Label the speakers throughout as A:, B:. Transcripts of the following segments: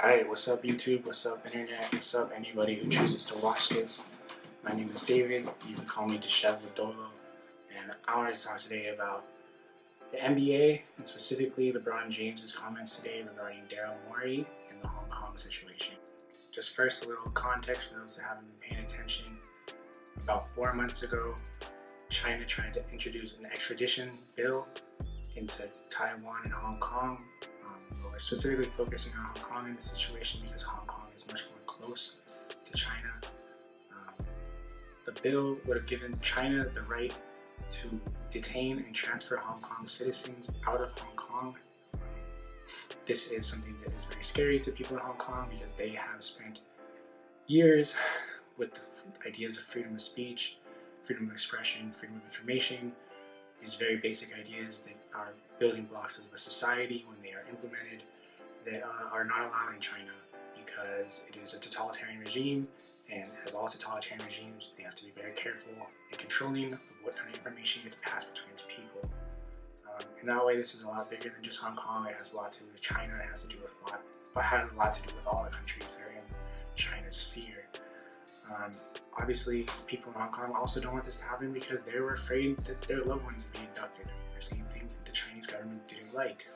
A: Alright, what's up YouTube, what's up internet, what's up anybody who chooses to watch this. My name is David, you can call me Disheveled Dolo, and I want to talk today about the NBA, and specifically LeBron James's comments today regarding Daryl Morey and the Hong Kong situation. Just first, a little context for those that haven't been paying attention. About four months ago, China tried to introduce an extradition bill into Taiwan and Hong Kong we're specifically focusing on Hong Kong in the situation because Hong Kong is much more close to China. Um, the bill would have given China the right to detain and transfer Hong Kong citizens out of Hong Kong. this is something that is very scary to people in Hong Kong because they have spent years with the ideas of freedom of speech, freedom of expression, freedom of information, these very basic ideas that are building blocks of a society when they are implemented that uh, are not allowed in China because it is a totalitarian regime and as all totalitarian regimes they have to be very careful and controlling of what kind of information gets passed between its people. Um, in that way this is a lot bigger than just Hong Kong, it has a lot to do with China, it has to do with a lot, but has a lot to do with all the countries that are in China's sphere. Um, obviously, people in Hong Kong also don't want this to happen because they were afraid that their loved ones would be abducted. They're saying things that the Chinese government didn't like.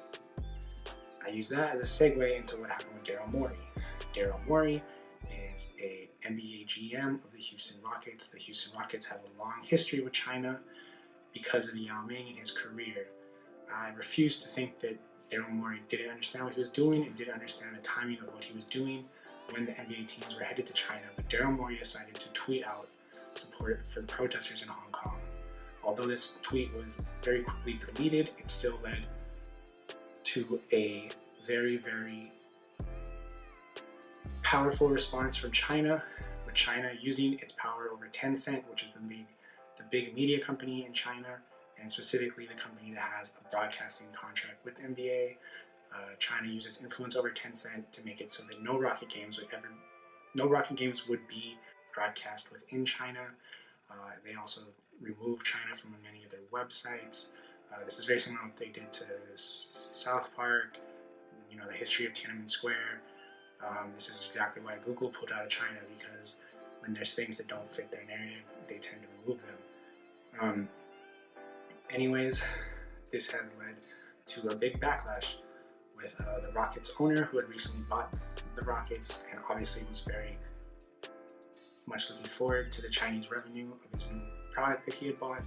A: I use that as a segue into what happened with Daryl Morey. Daryl Morey is a NBA GM of the Houston Rockets. The Houston Rockets have a long history with China because of Yao Ming and his career. I refuse to think that Daryl Morey didn't understand what he was doing and didn't understand the timing of what he was doing when the NBA teams were headed to China, but Daryl Morey decided to tweet out support for the protesters in Hong Kong. Although this tweet was very quickly deleted, it still led to a very, very powerful response from China, with China using its power over Tencent, which is the the big media company in China, and specifically the company that has a broadcasting contract with NBA, uh, China used its influence over Tencent to make it so that no rocket games would ever, no rocket games would be broadcast within China. Uh, they also removed China from many of their websites. Uh, this is very similar to what they did to South Park, you know, the history of Tiananmen Square. Um, this is exactly why Google pulled out of China because when there's things that don't fit their narrative, they tend to remove them. Um, anyways, this has led to a big backlash with uh, the Rockets owner who had recently bought the Rockets and obviously was very much looking forward to the Chinese revenue of his new product that he had bought.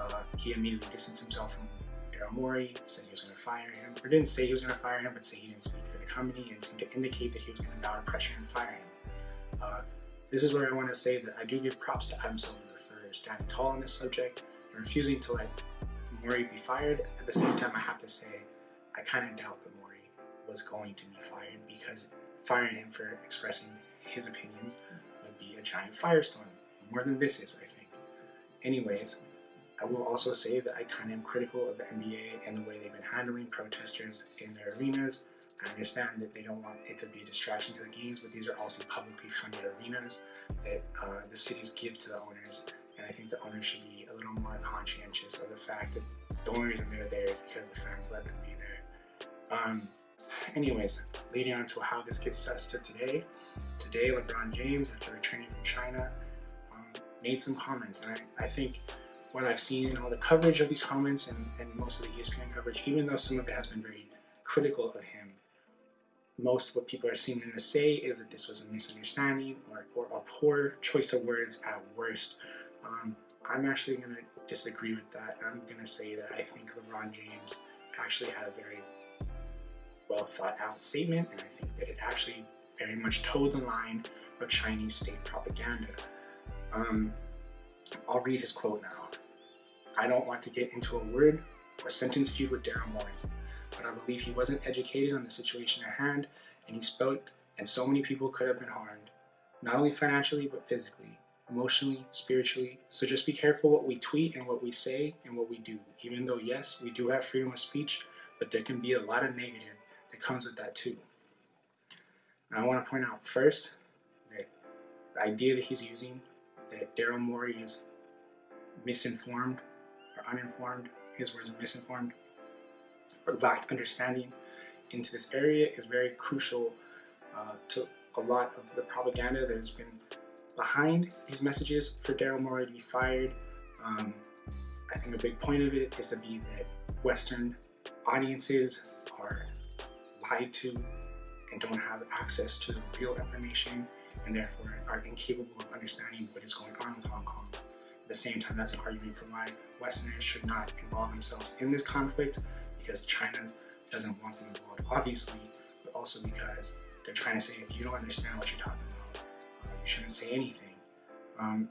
A: Uh, he immediately distanced himself from Daryl Morey, said he was going to fire him, or didn't say he was going to fire him, but said he didn't speak for the company and seemed to indicate that he was going to bow to pressure and fire him. Uh, this is where I want to say that I do give props to Adam Silver for standing tall on this subject and refusing to let Morey be fired. At the same time, I have to say, I kind of doubt that Morey was going to be fired because firing him for expressing his opinions would be a giant firestorm. More than this is, I think. Anyways, I will also say that I kind of am critical of the NBA and the way they've been handling protesters in their arenas. I understand that they don't want it to be a distraction to the games, but these are also publicly funded arenas that uh, the cities give to the owners. And I think the owners should be a little more conscientious of the fact that the only reason they're there is because the fans let them be there. Um, Anyways, leading on to how this gets us to today. Today, LeBron James, after returning from China, um, made some comments. And I, I, think what I've seen in all the coverage of these comments and, and most of the ESPN coverage, even though some of it has been very critical of him, most what people are seeming to say is that this was a misunderstanding or, or a poor choice of words at worst. Um, I'm actually going to disagree with that. I'm going to say that I think LeBron James actually had a very well thought out statement, and I think that it actually very much toed the line of Chinese state propaganda. Um, I'll read his quote now. I don't want to get into a word or sentence feud with Daryl Morey, but I believe he wasn't educated on the situation at hand, and he spoke, and so many people could have been harmed, not only financially, but physically, emotionally, spiritually. So just be careful what we tweet and what we say and what we do, even though, yes, we do have freedom of speech, but there can be a lot of negative comes with that too. Now I want to point out first that the idea that he's using, that Daryl Morey is misinformed or uninformed, his words are misinformed, or lacked understanding into this area is very crucial uh, to a lot of the propaganda that has been behind these messages for Daryl Morey to be fired. Um, I think a big point of it is to be that Western audiences lied to and don't have access to real information and therefore are incapable of understanding what is going on with Hong Kong. At the same time, that's an argument for why Westerners should not involve themselves in this conflict because China doesn't want them involved, obviously, but also because they're trying to say if you don't understand what you're talking about, uh, you shouldn't say anything. Um,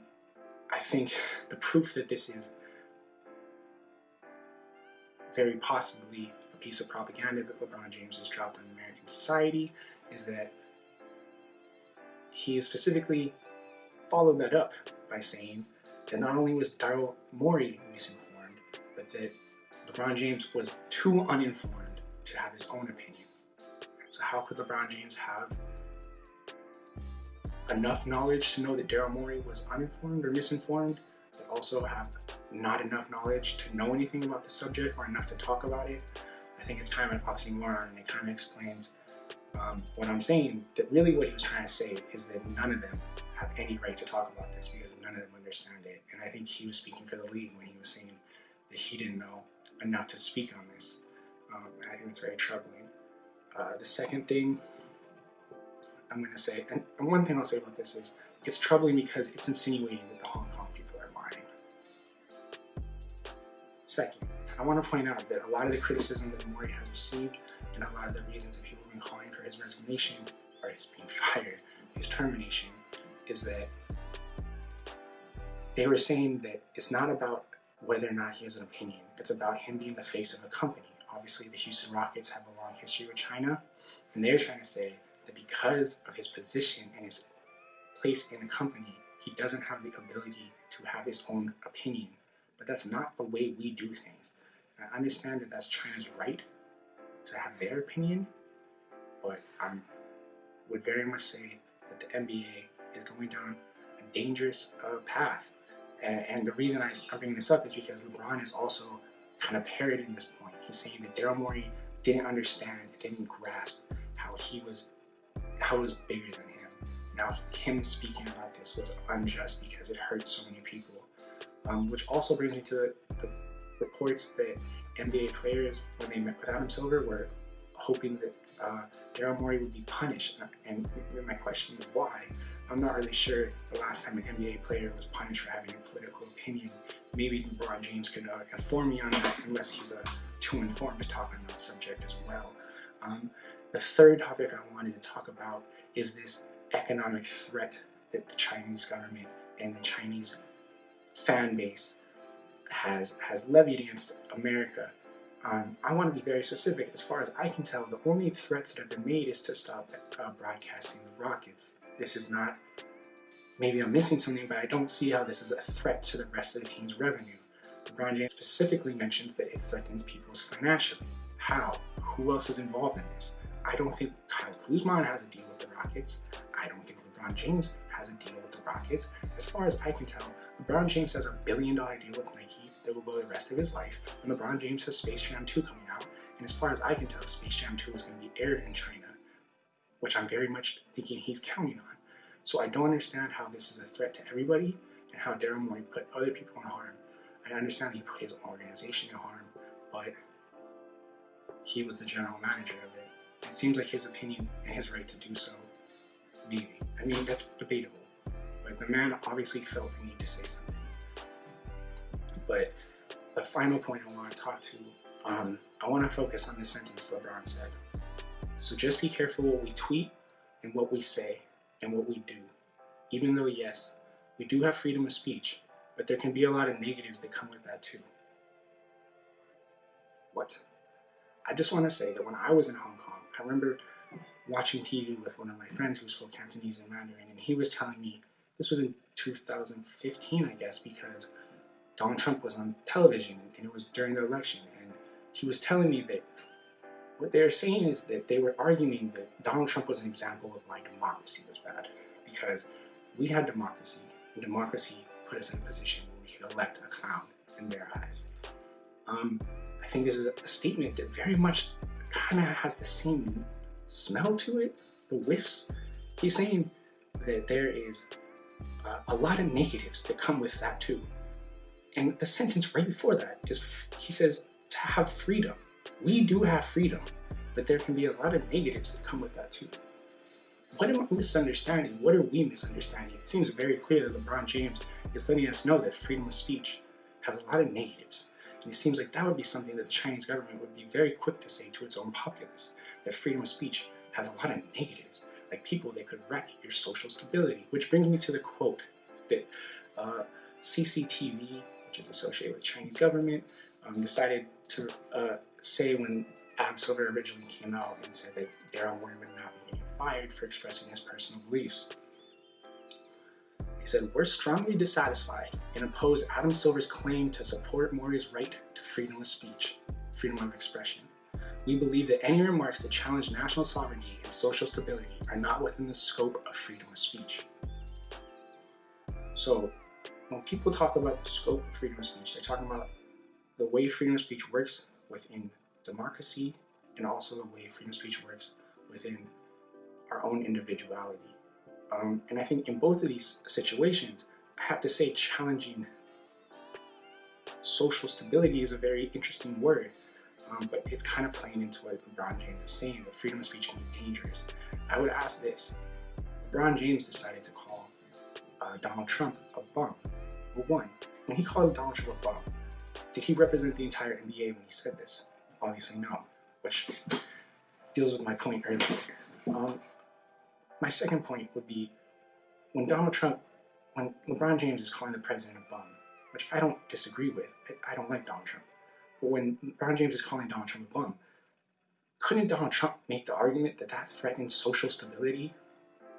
A: I think the proof that this is very possibly piece of propaganda that LeBron James has dropped on American society is that he specifically followed that up by saying that not only was Daryl Morey misinformed, but that LeBron James was too uninformed to have his own opinion. So how could LeBron James have enough knowledge to know that Daryl Morey was uninformed or misinformed, but also have not enough knowledge to know anything about the subject or enough to talk about it? I think it's kind of an oxymoron and it kind of explains um, what I'm saying, that really what he was trying to say is that none of them have any right to talk about this because none of them understand it. And I think he was speaking for the league when he was saying that he didn't know enough to speak on this. Um, and I think it's very troubling. Uh, the second thing I'm going to say, and, and one thing I'll say about this is, it's troubling because it's insinuating that the Hong Kong people are lying. Second, I want to point out that a lot of the criticism that Morey has received and a lot of the reasons that people have been calling for his resignation or his being fired, his termination, is that they were saying that it's not about whether or not he has an opinion. It's about him being the face of a company. Obviously, the Houston Rockets have a long history with China, and they're trying to say that because of his position and his place in a company, he doesn't have the ability to have his own opinion. But that's not the way we do things. I understand that that's China's right to have their opinion, but I would very much say that the NBA is going down a dangerous uh, path. And, and, the reason I, am bringing this up is because LeBron is also kind of parroting this point. He's saying that Daryl Morey didn't understand, didn't grasp how he was, how it was bigger than him. Now him speaking about this was unjust because it hurt so many people. Um, which also brings me to the, the reports that NBA players, when they met with Adam Silver, were hoping that uh, Daryl Morey would be punished. And my question is why? I'm not really sure the last time an NBA player was punished for having a political opinion. Maybe LeBron James could uh, inform me on that unless he's uh, too informed to talk on that subject as well. Um, the third topic I wanted to talk about is this economic threat that the Chinese government and the Chinese fan base has, has levied against America. Um, I want to be very specific. As far as I can tell, the only threats that have been made is to stop uh, broadcasting the rockets. This is not, maybe I'm missing something, but I don't see how this is a threat to the rest of the team's revenue. LeBron James specifically mentions that it threatens people's financially. How? Who else is involved in this? I don't think Kyle Kuzma has a deal with the Rockets. I don't think LeBron James has a deal with the Rockets. As far as I can tell, LeBron James has a billion dollar deal with Nike that will go the rest of his life, and LeBron James has Space Jam 2 coming out, and as far as I can tell, Space Jam 2 is going to be aired in China, which I'm very much thinking he's counting on. So I don't understand how this is a threat to everybody, and how Daryl Morey put other people in harm. I understand he put his organization in harm, but he was the general manager of it. It seems like his opinion and his right to do so, maybe. I mean, that's debatable. But the man obviously felt the need to say something. But the final point I want to talk to, um, I want to focus on the sentence LeBron said. So just be careful what we tweet and what we say and what we do. Even though, yes, we do have freedom of speech, but there can be a lot of negatives that come with that too. What? I just want to say that when I was in Hong Kong, I remember watching TV with one of my friends who spoke Cantonese and Mandarin, and he was telling me this was in 2015, I guess, because Donald Trump was on television and it was during the election. And he was telling me that what they were saying is that they were arguing that Donald Trump was an example of why democracy was bad. Because we had democracy, and democracy put us in a position where we could elect a clown in their eyes. Um, I think this is a statement that very much kind of has the same smell to it the whiffs, he's saying that there is uh, a lot of negatives that come with that too. And the sentence right before that is, he says, to have freedom. We do have freedom, but there can be a lot of negatives that come with that too. What am I misunderstanding? What are we misunderstanding? It seems very clear that LeBron James is letting us know that freedom of speech has a lot of negatives. And it seems like that would be something that the Chinese government would be very quick to say to its own populace, that freedom of speech has a lot of negatives, like people that could wreck your social stability. Which brings me to the quote that uh, CCTV, which is associated with Chinese government, um, decided to uh, say when Adam Silver originally came out and said that Daryl Morey would not be getting fired for expressing his personal beliefs. He said, we're strongly dissatisfied and oppose Adam Silver's claim to support Morey's right to freedom of speech, freedom of expression. We believe that any remarks that challenge national sovereignty and social stability are not within the scope of freedom of speech. So when people talk about the scope of freedom of speech, they're talking about the way freedom of speech works within democracy and also the way freedom of speech works within our own individuality. Um, and I think in both of these situations, I have to say challenging social stability is a very interesting word, um, but it's kind of playing into what LeBron James is saying, that freedom of speech can be dangerous. I would ask this, LeBron James decided to call uh, Donald Trump a bum. Well, one, when he called Donald Trump a bum, did he represent the entire NBA when he said this? Obviously no, which deals with my point earlier. Um, my second point would be when Donald Trump, when LeBron James is calling the president a bum, which I don't disagree with, I, I don't like Donald Trump, when LeBron James is calling Donald Trump a bum, couldn't Donald Trump make the argument that that threatens social stability?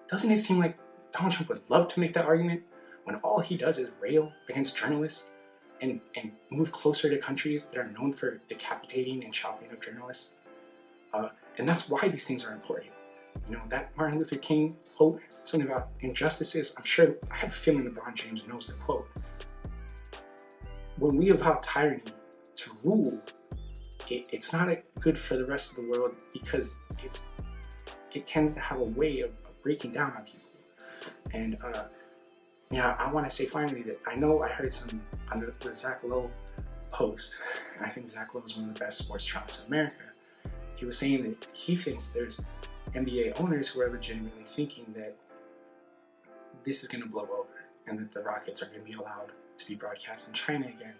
A: Doesn't it seem like Donald Trump would love to make that argument when all he does is rail against journalists and, and move closer to countries that are known for decapitating and chopping up journalists? Uh, and that's why these things are important. You know, that Martin Luther King quote, something about injustices, I'm sure, I have a feeling LeBron James knows the quote. When we allow tyranny rule, it, it's not good for the rest of the world because it's it tends to have a way of, of breaking down on people. And uh, yeah, I want to say finally that I know I heard some on the, the Zach Lowe post, and I think Zach Lowe is one of the best sports journalists in America. He was saying that he thinks there's NBA owners who are legitimately thinking that this is going to blow over and that the Rockets are going to be allowed to be broadcast in China again.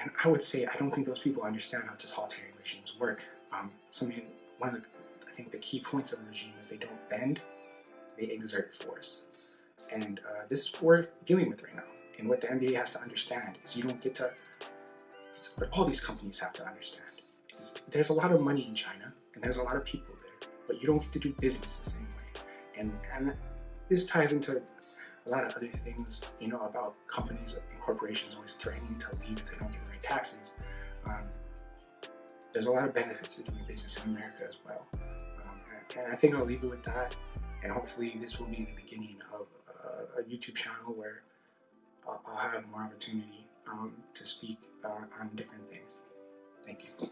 A: And I would say I don't think those people understand how totalitarian regimes work. Um, so I mean, one of the, I think the key points of a regime is they don't bend, they exert force. And uh, this is what we're dealing with right now. And what the NBA has to understand is you don't get to, it's what all these companies have to understand. Is there's a lot of money in China and there's a lot of people there, but you don't get to do business the same way. And, and this ties into a lot of other things, you know, about companies and corporations always threatening to leave if they don't get the right taxes. Um, there's a lot of benefits to doing business in America as well. Um, and I think I'll leave it with that. And hopefully this will be the beginning of uh, a YouTube channel where I'll have more opportunity um, to speak uh, on different things. Thank you.